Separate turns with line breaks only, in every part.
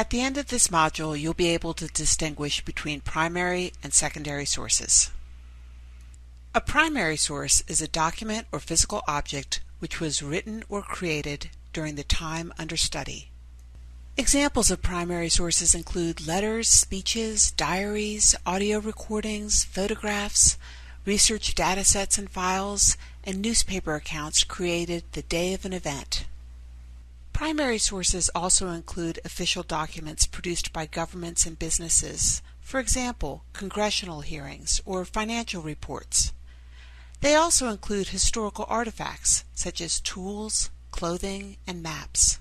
At the end of this module, you'll be able to distinguish between primary and secondary sources. A primary source is a document or physical object which was written or created during the time under study. Examples of primary sources include letters, speeches, diaries, audio recordings, photographs, research datasets and files, and newspaper accounts created the day of an event. Primary sources also include official documents produced by governments and businesses, for example, congressional hearings or financial reports. They also include historical artifacts such as tools, clothing, and maps.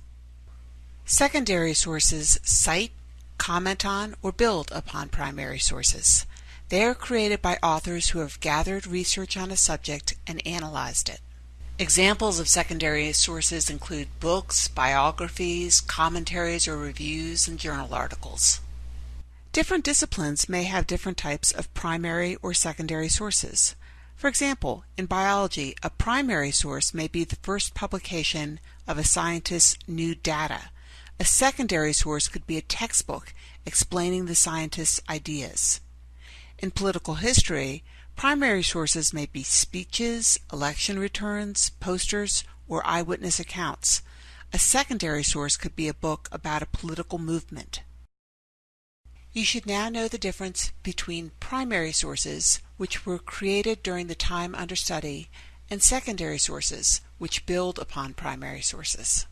Secondary sources cite, comment on, or build upon primary sources. They are created by authors who have gathered research on a subject and analyzed it. Examples of secondary sources include books, biographies, commentaries or reviews, and journal articles. Different disciplines may have different types of primary or secondary sources. For example, in biology, a primary source may be the first publication of a scientist's new data. A secondary source could be a textbook explaining the scientist's ideas. In political history, Primary sources may be speeches, election returns, posters, or eyewitness accounts. A secondary source could be a book about a political movement. You should now know the difference between primary sources, which were created during the time under study, and secondary sources, which build upon primary sources.